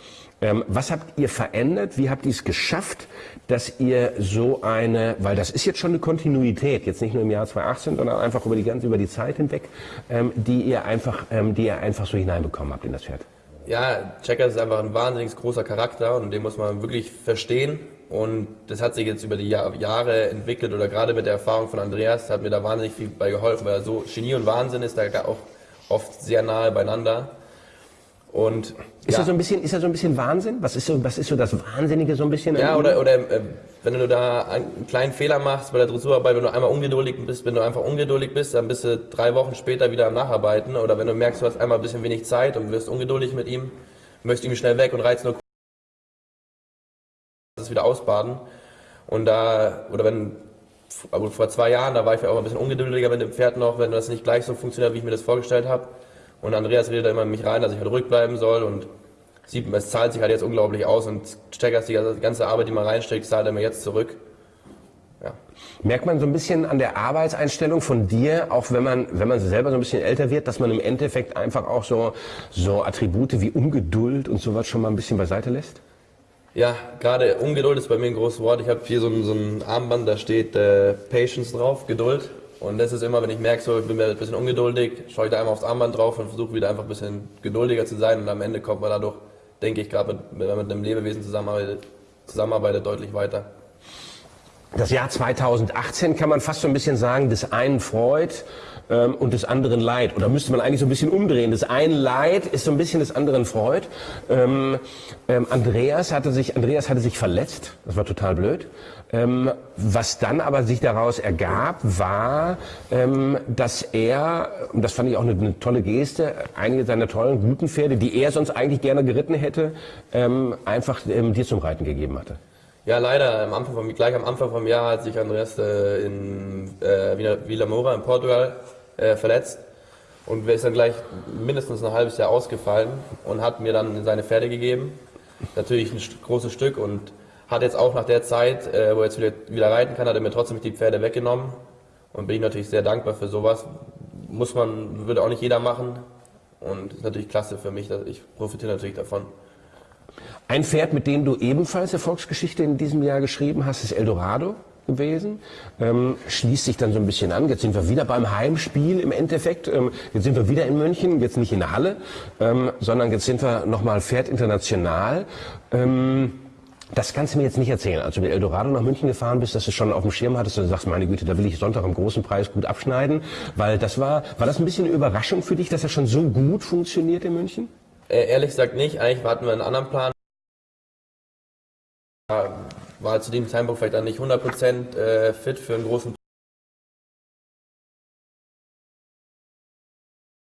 Ähm, was habt ihr verändert? Wie habt ihr es geschafft, dass ihr so eine, weil das ist jetzt schon eine Kontinuität, jetzt nicht nur im Jahr 2018, sondern einfach über die ganze, über die Zeit hinweg, ähm, die ihr einfach, ähm, die ihr einfach so hineinbekommen habt in das Pferd. Ja, Checker ist einfach ein wahnsinnig großer Charakter und den muss man wirklich verstehen. Und das hat sich jetzt über die Jahr- Jahre entwickelt oder gerade mit der Erfahrung von Andreas hat mir da wahnsinnig viel bei geholfen, weil er so Genie und Wahnsinn ist, da auch oft sehr nahe beieinander. Und Ist ja, das so ein bisschen, ist das so ein bisschen Wahnsinn? Was ist so, was ist so das Wahnsinnige so ein bisschen? ja oder, oder äh, wenn du da einen kleinen Fehler machst bei der Dressurarbeit, wenn du einmal ungeduldig bist, wenn du einfach ungeduldig bist, dann bist du drei Wochen später wieder am Nacharbeiten. Oder wenn du merkst, du hast einmal ein bisschen wenig Zeit und wirst ungeduldig mit ihm, möchtest irgendwie schnell weg und reizt nur das wieder ausbaden. Und da, oder wenn, aber vor zwei Jahren, da war ich auch ein bisschen ungeduldiger mit dem Pferd noch, wenn das nicht gleich so funktioniert, wie ich mir das vorgestellt habe. Und Andreas redet da immer in mich rein, dass ich halt ruhig bleiben soll und sieht, es zahlt sich halt jetzt unglaublich aus und Steckers, die ganze Arbeit, die man reinsteckt, zahlt er mir jetzt zurück. Ja. Merkt man so ein bisschen an der Arbeitseinstellung von dir, auch wenn man, wenn man selber so ein bisschen älter wird, dass man im Endeffekt einfach auch so, so Attribute wie Ungeduld und sowas schon mal ein bisschen beiseite lässt? Ja, gerade Ungeduld ist bei mir ein großes Wort. Ich habe hier so ein, so ein Armband, da steht äh, Patience drauf, Geduld. Und das ist immer, wenn ich merke, so, ich bin mir ein bisschen ungeduldig, schaue ich da einmal aufs Armband drauf und versuche wieder einfach ein bisschen geduldiger zu sein. Und am Ende kommt man dadurch, denke ich, gerade wenn man mit einem Lebewesen zusammenarbeitet, zusammenarbeitet deutlich weiter. Das Jahr 2018 kann man fast so ein bisschen sagen, des einen Freud ähm, und des anderen Leid. Oder müsste man eigentlich so ein bisschen umdrehen. Das einen Leid ist so ein bisschen des anderen Freud. Ähm, ähm, Andreas, hatte sich, Andreas hatte sich verletzt. Das war total blöd. Ähm, was dann aber sich daraus ergab, war, ähm, dass er, und das fand ich auch eine, eine tolle Geste, einige seiner tollen, guten Pferde, die er sonst eigentlich gerne geritten hätte, ähm, einfach dir zum Reiten gegeben hatte. Ja, leider, am Anfang vom, gleich am Anfang vom Jahr hat sich Andreas äh, in äh, Vila Moura in Portugal äh, verletzt und ist dann gleich mindestens ein halbes Jahr ausgefallen und hat mir dann seine Pferde gegeben. Natürlich ein großes Stück und hat jetzt auch nach der Zeit, äh, wo er jetzt wieder, wieder reiten kann, hat er mir trotzdem die Pferde weggenommen und bin ich natürlich sehr dankbar für sowas. Muss man, würde auch nicht jeder machen und ist natürlich klasse für mich, ich profitiere natürlich davon. Ein Pferd, mit dem du ebenfalls Erfolgsgeschichte in diesem Jahr geschrieben hast, ist Eldorado gewesen. Ähm, schließt sich dann so ein bisschen an. Jetzt sind wir wieder beim Heimspiel im Endeffekt. Ähm, jetzt sind wir wieder in München, jetzt nicht in der Halle, ähm, sondern jetzt sind wir nochmal Pferd international. Ähm, Das kannst du mir jetzt nicht erzählen. Als du mit Eldorado nach München gefahren bist, dass du schon auf dem Schirm hattest und sagst, meine Güte, da will ich Sonntag am großen Preis gut abschneiden. Weil das war, war das ein bisschen eine Überraschung für dich, dass er schon so gut funktioniert in München? Äh, ehrlich gesagt nicht. Eigentlich hatten wir einen anderen Plan. War zu dem Zeitpunkt vielleicht dann nicht 100% äh, fit für einen großen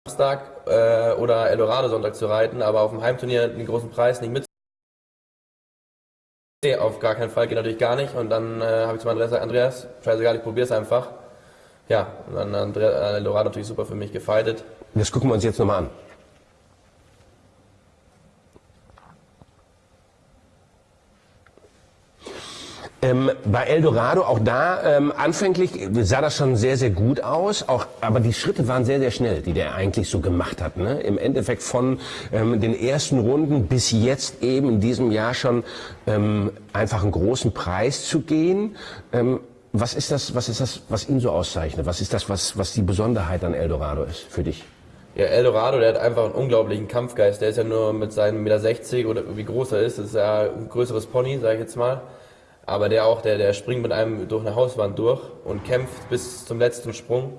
Samstag äh, oder Eldorado Sonntag zu reiten, aber auf dem Heimturnier den großen Preis nicht mit. Nee, auf gar keinen Fall, geht natürlich gar nicht. Und dann äh, habe ich zu meinem Andreas gesagt, Andreas, scheißegal, ich probiere es einfach. Ja, und dann hat Eldorado natürlich super für mich gefeitet. Das gucken wir uns jetzt nochmal an. Ähm, bei Eldorado, auch da, ähm, anfänglich sah das schon sehr, sehr gut aus, auch, aber die Schritte waren sehr, sehr schnell, die der eigentlich so gemacht hat. Ne? Im Endeffekt von ähm, den ersten Runden bis jetzt eben in diesem Jahr schon ähm, einfach einen großen Preis zu gehen. Ähm, was ist das, was ist das, was ihn so auszeichnet? Was ist das, was, was die Besonderheit an Eldorado ist für dich? Ja, Eldorado, der hat einfach einen unglaublichen Kampfgeist. Der ist ja nur mit seinen 1,60 Meter oder wie groß er ist, das ist ja ein größeres Pony, sage ich jetzt mal aber der auch, der, der springt mit einem durch eine Hauswand durch und kämpft bis zum letzten Sprung.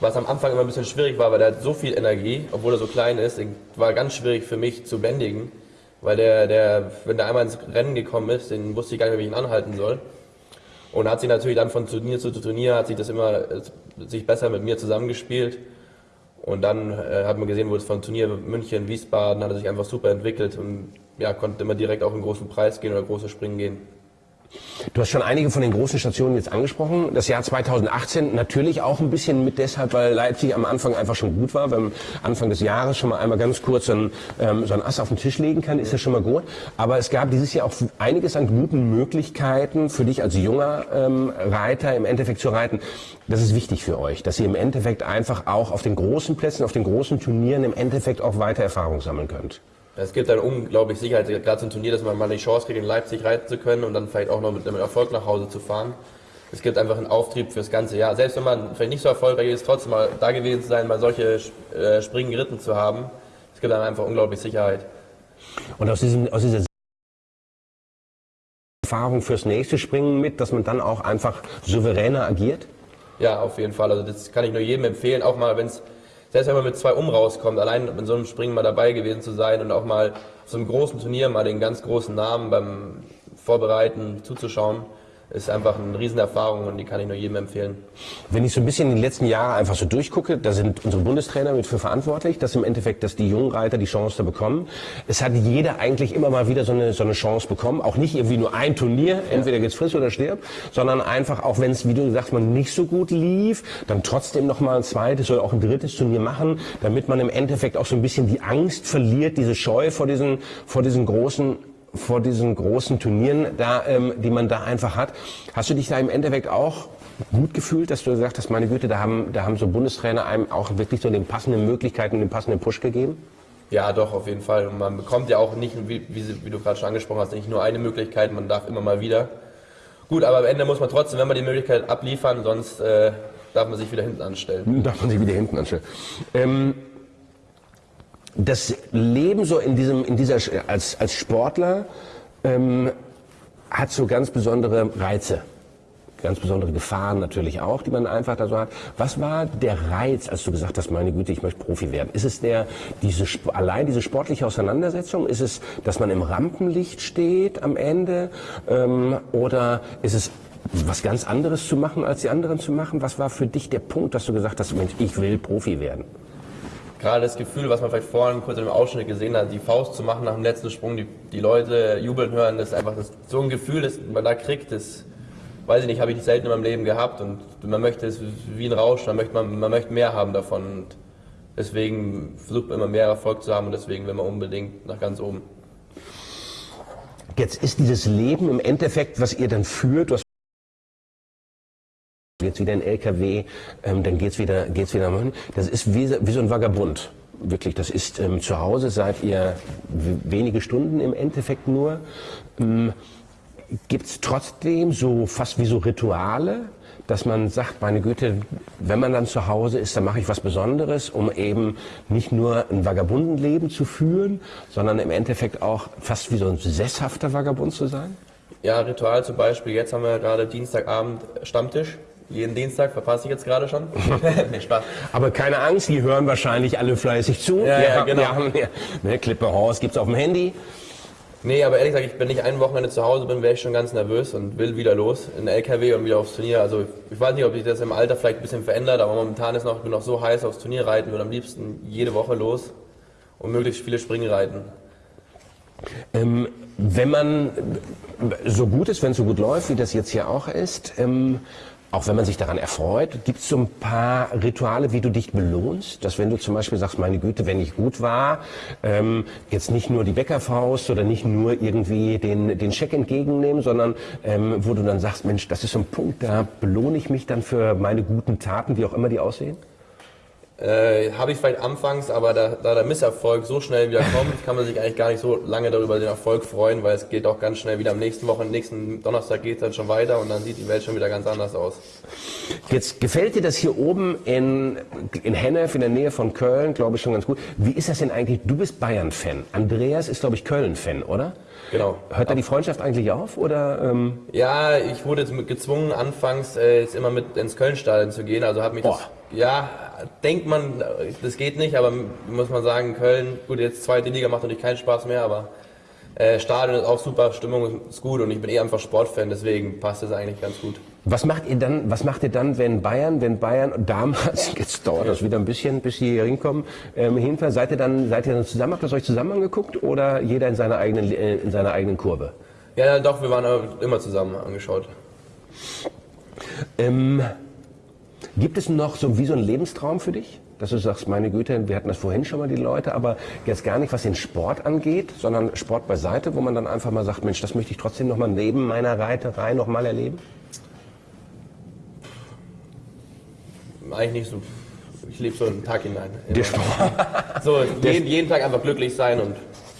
Was am Anfang immer ein bisschen schwierig war, weil der hat so viel Energie, obwohl er so klein ist, war ganz schwierig für mich zu bändigen, weil der, der, wenn der einmal ins Rennen gekommen ist, den wusste ich gar nicht mehr, wie ich ihn anhalten soll. Und hat sich natürlich dann von Turnier zu Turnier, hat sich das immer, sich besser mit mir zusammengespielt. Und dann äh, hat man gesehen, wo es von Turnier München, Wiesbaden, hat er sich einfach super entwickelt und ja, konnte immer direkt auf einen großen Preis gehen oder große Springen gehen. Du hast schon einige von den großen Stationen jetzt angesprochen. Das Jahr 2018 natürlich auch ein bisschen mit deshalb, weil Leipzig am Anfang einfach schon gut war. Wenn Anfang des Jahres schon mal einmal ganz kurz so ein, ähm, so ein Ass auf den Tisch legen kann, ist das schon mal gut. Aber es gab dieses Jahr auch einiges an guten Möglichkeiten für dich als junger ähm, Reiter im Endeffekt zu reiten. Das ist wichtig für euch, dass ihr im Endeffekt einfach auch auf den großen Plätzen, auf den großen Turnieren im Endeffekt auch weiter Erfahrung sammeln könnt. Es gibt dann unglaublich Sicherheit, gerade zum Turnier, dass man mal die Chance kriegt, in Leipzig reiten zu können und dann vielleicht auch noch mit einem Erfolg nach Hause zu fahren. Es gibt einfach einen Auftrieb fürs ganze Jahr. Selbst wenn man vielleicht nicht so erfolgreich ist, trotzdem mal da gewesen zu sein, mal solche äh, Springen geritten zu haben. Es gibt dann einfach unglaublich Sicherheit. Und aus, diesem, aus dieser Erfahrung fürs nächste Springen mit, dass man dann auch einfach souveräner agiert? Ja, auf jeden Fall. Also das kann ich nur jedem empfehlen, auch mal, wenn es selbst wenn man mit zwei um rauskommt, allein in so einem Springen mal dabei gewesen zu sein und auch mal auf so einem großen Turnier mal den ganz großen Namen beim Vorbereiten zuzuschauen, ist einfach eine Riesenerfahrung und die kann ich nur jedem empfehlen. Wenn ich so ein bisschen in die letzten Jahre einfach so durchgucke, da sind unsere Bundestrainer mit für verantwortlich, dass im Endeffekt, dass die jungen Reiter die Chance da bekommen. Es hat jeder eigentlich immer mal wieder so eine, so eine Chance bekommen. Auch nicht irgendwie nur ein Turnier, entweder geht's friss oder stirb, sondern einfach auch wenn es, wie du sagst, man nicht so gut lief, dann trotzdem noch mal ein zweites oder auch ein drittes Turnier machen, damit man im Endeffekt auch so ein bisschen die Angst verliert, diese Scheu vor diesen, vor diesen großen vor diesen großen Turnieren, da, ähm, die man da einfach hat. Hast du dich da im Endeffekt auch gut gefühlt, dass du gesagt hast, meine Güte, da haben, da haben so Bundestrainer einem auch wirklich so den passenden Möglichkeiten, den passenden Push gegeben? Ja, doch, auf jeden Fall. Und man bekommt ja auch nicht, wie, wie, wie du gerade schon angesprochen hast, nicht nur eine Möglichkeit, man darf immer mal wieder. Gut, aber am Ende muss man trotzdem, wenn man die Möglichkeit abliefern, sonst äh, darf man sich wieder hinten anstellen. Darf man sich wieder hinten anstellen. Ähm, das Leben so in diesem, in dieser, als, als Sportler ähm, hat so ganz besondere Reize. Ganz besondere Gefahren natürlich auch, die man einfach da so hat. Was war der Reiz, als du gesagt hast, meine Güte, ich möchte Profi werden? Ist es der, diese, allein diese sportliche Auseinandersetzung? Ist es, dass man im Rampenlicht steht am Ende? Ähm, oder ist es was ganz anderes zu machen, als die anderen zu machen? Was war für dich der Punkt, dass du gesagt hast, Mensch, ich will Profi werden? Gerade das Gefühl, was man vielleicht vorhin kurz dem Ausschnitt gesehen hat, die Faust zu machen nach dem letzten Sprung, die, die Leute jubeln hören, das ist einfach das, so ein Gefühl, das man da kriegt, das weiß ich nicht, habe ich selten in meinem Leben gehabt und man möchte es wie ein Rausch, man möchte, man, man möchte mehr haben davon und deswegen versucht man immer mehr Erfolg zu haben und deswegen will man unbedingt nach ganz oben. Jetzt ist dieses Leben im Endeffekt, was ihr dann führt, du hast jetzt wieder ein LKW, ähm, dann geht's wieder, geht's wieder. Das ist wie, wie so ein Vagabund. Wirklich, das ist ähm, zu Hause seid ihr wenige Stunden im Endeffekt nur. Ähm, Gibt es trotzdem so fast wie so Rituale, dass man sagt, meine Güte, wenn man dann zu Hause ist, dann mache ich was Besonderes, um eben nicht nur ein Vagabundenleben zu führen, sondern im Endeffekt auch fast wie so ein sesshafter Vagabund zu sein? Ja, Ritual zum Beispiel. Jetzt haben wir gerade Dienstagabend Stammtisch. Jeden Dienstag verpasse ich jetzt gerade schon. nee, Spaß. Aber keine Angst, die hören wahrscheinlich alle fleißig zu. Ja, ja, haben- genau. Wir haben, ja, ne, Klippe Horst gibt's auf dem Handy. Nee, aber ehrlich gesagt, ich, wenn ich ein Wochenende zu Hause bin, wäre ich schon ganz nervös und will wieder los in den LKW und wieder aufs Turnier. Also ich weiß nicht, ob sich das im Alter vielleicht ein bisschen verändert, aber momentan ist noch, ich bin noch so heiß aufs Turnier reiten, würde am liebsten jede Woche los und möglichst viele Springen reiten. Ähm, wenn man so gut ist, wenn es so gut läuft, wie das jetzt hier auch ist, ähm, auch wenn man sich daran erfreut, gibt es so ein paar Rituale, wie du dich belohnst? Dass wenn du zum Beispiel sagst, meine Güte, wenn ich gut war, ähm, jetzt nicht nur die Bäckerfaust oder nicht nur irgendwie den, den Scheck entgegennehmen, sondern ähm, wo du dann sagst, Mensch, das ist so ein Punkt, da belohne ich mich dann für meine guten Taten, wie auch immer die aussehen? Äh, Habe ich vielleicht anfangs, aber da, da der Misserfolg so schnell wieder kommt, kann man sich eigentlich gar nicht so lange darüber den Erfolg freuen, weil es geht auch ganz schnell wieder am nächsten Woche, nächsten Donnerstag geht es dann schon weiter und dann sieht die Welt schon wieder ganz anders aus. Jetzt gefällt dir das hier oben in, in Hennef, in der Nähe von Köln, glaube ich schon ganz gut. Wie ist das denn eigentlich? Du bist Bayern-Fan. Andreas ist, glaube ich, Köln-Fan, oder? Genau. Hört da die Freundschaft eigentlich auf? Oder, ähm, Ja, ich wurde jetzt gezwungen, anfangs äh, jetzt immer mit ins Köln-Stadion zu gehen. Also hat mich das. Ja, denkt man, das geht nicht, aber muss man sagen, Köln, gut, jetzt zweite Liga macht natürlich keinen Spaß mehr, aber äh, Stadion ist auch super, Stimmung ist gut und ich bin eh einfach Sportfan, deswegen passt das eigentlich ganz gut. was macht ihr dann, was macht ihr dann, wenn Bayern, wenn Bayern damals, jetzt dauert das wieder ein bisschen, bis sie hier hinkommen, ähm, hinfahren, seid ihr dann, seid ihr dann zusammen, habt ihr es euch zusammen angeguckt oder jeder in seiner eigenen, äh, in seiner eigenen Kurve? Ja, doch, wir waren immer zusammen angeschaut. Ähm, gibt es noch so wie so einen Lebenstraum für dich? Dass du sagst, meine Güte, wir hatten das vorhin schon mal die Leute, aber jetzt gar nicht, was den Sport angeht, sondern Sport beiseite, wo man dann einfach mal sagt, Mensch, das möchte ich trotzdem noch mal neben meiner Reiterei noch mal erleben? Eigentlich nicht so. Ich lebe so einen Tag hinein. Der Sport, So, jeden, jeden Tag einfach glücklich sein und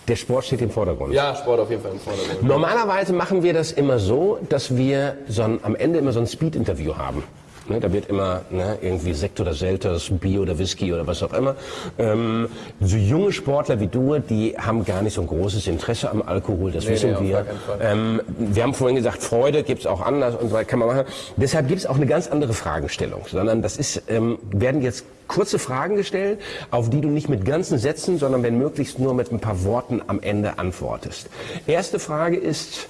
der Sport steht im Vordergrund. ja, Sport auf jeden Fall im Vordergrund. Normalerweise machen wir das immer so, dass wir so ein, am Ende immer so ein Speed-Interview haben. Ne, da wird immer ne, irgendwie Sekt oder Selters, Bier oder Whisky oder was auch immer. Ähm, so junge Sportler wie du, die haben gar nicht so ein großes Interesse am Alkohol, das wissen nee, wir. Ähm, wir haben vorhin gesagt, Freude gibt's auch anders und so kann man machen. Deshalb gibt's auch eine ganz andere Fragestellung, sondern das ist, ähm, werden jetzt kurze Fragen gestellt, auf die du nicht mit ganzen Sätzen, sondern wenn möglichst nur mit ein paar Worten am Ende antwortest. Erste Frage ist,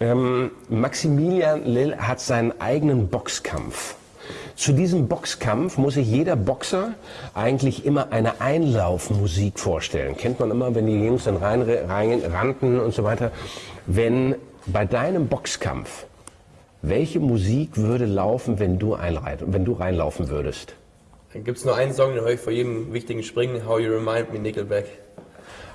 ähm, Maximilian Lill hat seinen eigenen Boxkampf. Zu diesem Boxkampf muss sich jeder Boxer eigentlich immer eine Einlaufmusik vorstellen. Kennt man immer, wenn die Jungs dann rein, rein rannten und so weiter. Wenn bei deinem Boxkampf, welche Musik würde laufen, wenn du, einreit, wenn du reinlaufen würdest? Dann gibt es nur einen Song, den höre ich vor jedem wichtigen Springen, How You Remind Me, Nickelback.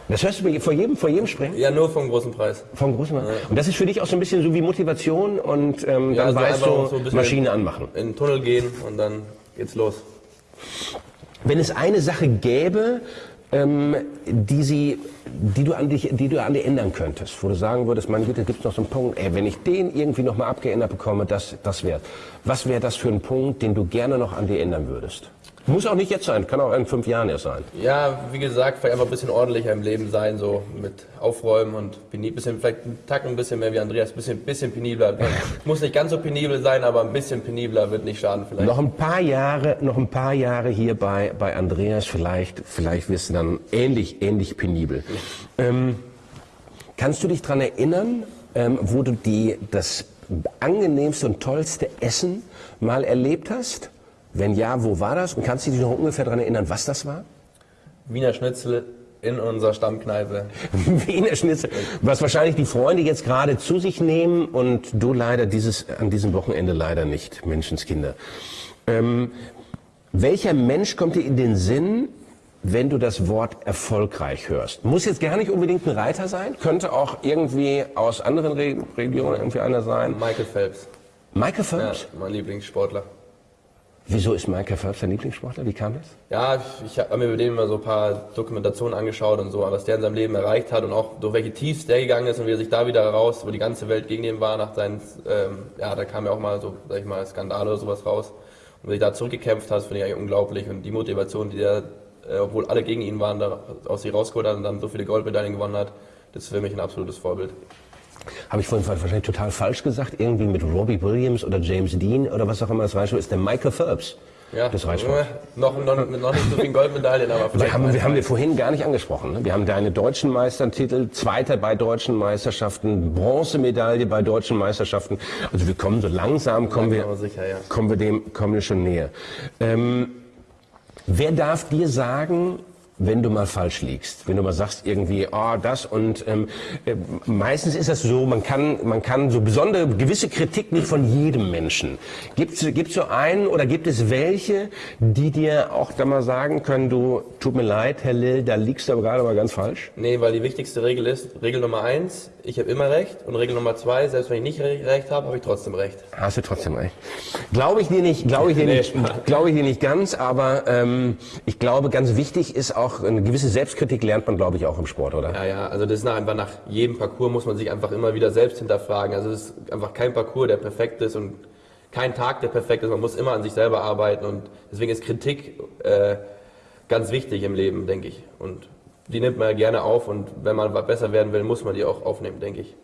Das hörst du mir vor jedem, vor jedem Springen? Ja, nur vom großen Preis. Vom großen Mann. Und das ist für dich auch so ein bisschen so wie Motivation und ähm, Ja, dann also weißt du, so Maschine anmachen. In den Tunnel gehen und dann geht's los. Wenn es eine Sache gäbe, ähm, die, sie, die, du an dich, die du an dir ändern könntest, wo du sagen würdest, meine Güte, gibt es noch so einen Punkt, ey, wenn ich den irgendwie noch mal abgeändert bekomme, das, das wäre Was wäre das für ein Punkt, den du gerne noch an dir ändern würdest? Muss auch nicht jetzt sein, kann auch in fünf Jahren erst sein. Ja, wie gesagt, vielleicht einfach ein bisschen ordentlicher im Leben sein, so mit Aufräumen und penibel, bisschen, vielleicht einen Tacken ein bisschen mehr wie Andreas, ein bisschen, bisschen penibler. Muss nicht ganz so penibel sein, aber ein bisschen penibler wird nicht schaden vielleicht. Noch ein paar Jahre, noch ein paar Jahre hier bei, bei Andreas, vielleicht, vielleicht wirst du dann ähnlich, ähnlich penibel. Ähm, kannst du dich daran erinnern, ähm, wo du die, das angenehmste und tollste Essen mal erlebt hast? Wenn ja, wo war das? Und kannst du dich noch ungefähr daran erinnern, was das war? Wiener Schnitzel in unserer Stammkneipe. Wiener Schnitzel. Was wahrscheinlich die Freunde jetzt gerade zu sich nehmen und du leider dieses, an diesem Wochenende leider nicht, Menschenskinder. Ähm, welcher Mensch kommt dir in den Sinn, wenn du das Wort erfolgreich hörst? Muss jetzt gar nicht unbedingt ein Reiter sein, könnte auch irgendwie aus anderen Re Regionen irgendwie einer sein. Michael Phelps. Michael Ja, Phelps? mein Lieblingssportler. Wieso ist Michael Phelps dein Lieblingssportler? Wie kam das? Ja, ich, habe mir mit dem immer so ein paar Dokumentationen angeschaut und so, was der in seinem Leben erreicht hat und auch durch welche Tiefs der gegangen ist und wie er sich da wieder raus, wo die ganze Welt gegen ihn war nach seinen, ähm, ja, da kam ja auch mal so, sag ich mal, Skandale oder sowas raus. Und wie er da zurückgekämpft hat, finde ich eigentlich unglaublich und die Motivation, die der, äh, obwohl alle gegen ihn waren, da aus sich rausgeholt hat und dann so viele Goldmedaillen gewonnen hat, das ist für mich ein absolutes Vorbild. Habe ich vorhin wahrscheinlich total falsch gesagt, irgendwie mit Robbie Williams oder James Dean oder was auch immer das Reitsport ist, der Michael Phelps. Ja, des Reitsports. noch, noch, noch nicht so viele Goldmedaillen, aber vielleicht. Wir haben, wir haben wir vorhin gar nicht angesprochen. Ne? Wir haben deine deutschen Meistertitel, Zweiter bei deutschen Meisterschaften, Bronzemedaille bei deutschen Meisterschaften. Also wir kommen so langsam, kommen wir, sicher, ja. kommen wir dem, kommen wir schon näher. Ähm, wer darf dir sagen, wenn du mal falsch liegst, wenn du mal sagst irgendwie, oh, das und ähm, äh, meistens ist das so, man kann, man kann so besondere, gewisse Kritik nicht von jedem Menschen. Gibt es so einen oder gibt es welche, die dir auch da mal sagen können, du, tut mir leid, Herr Lill, da liegst du aber gerade mal ganz falsch? Nee, weil die wichtigste Regel ist, Regel Nummer eins, ich habe immer recht und Regel Nummer zwei, selbst wenn ich nicht recht habe, habe ich trotzdem recht. Hast du trotzdem recht. Glaube ich dir nicht, glaube ich dir Nee, nicht, glaube ich dir nicht ganz, aber ähm, ich glaube, ganz wichtig ist auch, eine gewisse Selbstkritik lernt man, glaube ich, auch im Sport, oder? Ja, ja, also das ist nach, einfach nach jedem Parcours muss man sich einfach immer wieder selbst hinterfragen. Also es ist einfach kein Parcours, der perfekt ist und kein Tag, der perfekt ist. Man muss immer an sich selber arbeiten und deswegen ist Kritik äh, ganz wichtig im Leben, denke ich. Und die nimmt man ja gerne auf und wenn man besser werden will, muss man die auch aufnehmen, denke ich.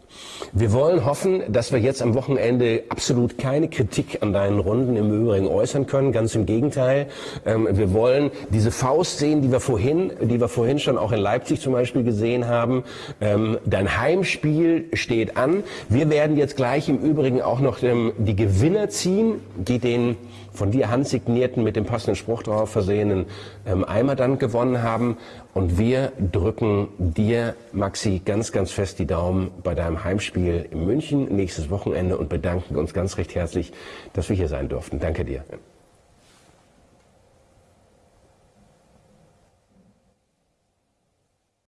Wir wollen hoffen, dass wir jetzt am Wochenende absolut keine Kritik an deinen Runden im Übrigen äußern können. Ganz im Gegenteil. Ähm, wir wollen diese Faust sehen, die wir vorhin, die wir vorhin schon auch in Leipzig zum Beispiel gesehen haben. Ähm, dein Heimspiel steht an. Wir werden jetzt gleich im Übrigen auch noch ähm, die Gewinner ziehen, die den von dir handsignierten, mit dem passenden Spruch drauf versehenen ähm, Eimer dann gewonnen haben. Und wir drücken dir, Maxi, ganz, ganz fest die Daumen bei deinem Heimspiel in München nächstes Wochenende und bedanken uns ganz recht herzlich, dass wir hier sein durften. Danke dir.